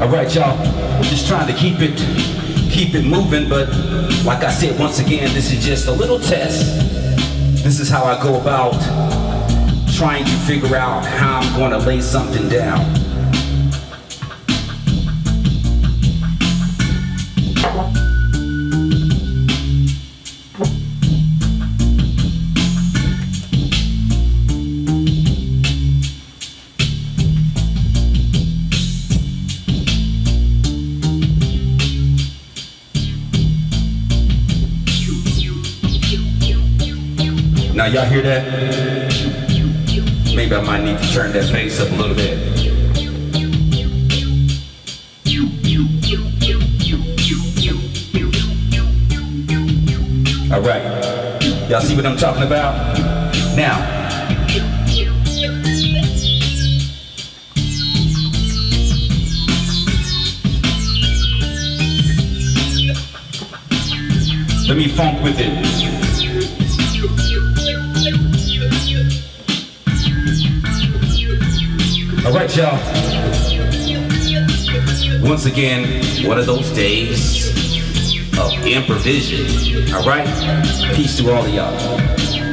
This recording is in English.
All right, y'all. Just trying to keep it, keep it moving. But like I said, once again, this is just a little test. This is how I go about trying to figure out how I'm going to lay something down. Now y'all hear that? Maybe I might need to turn that bass up a little bit. All right. Y'all see what I'm talking about? Now, let me funk with it. All right, y'all. Once again, one of those days of improvision. All right? Peace to all of y'all.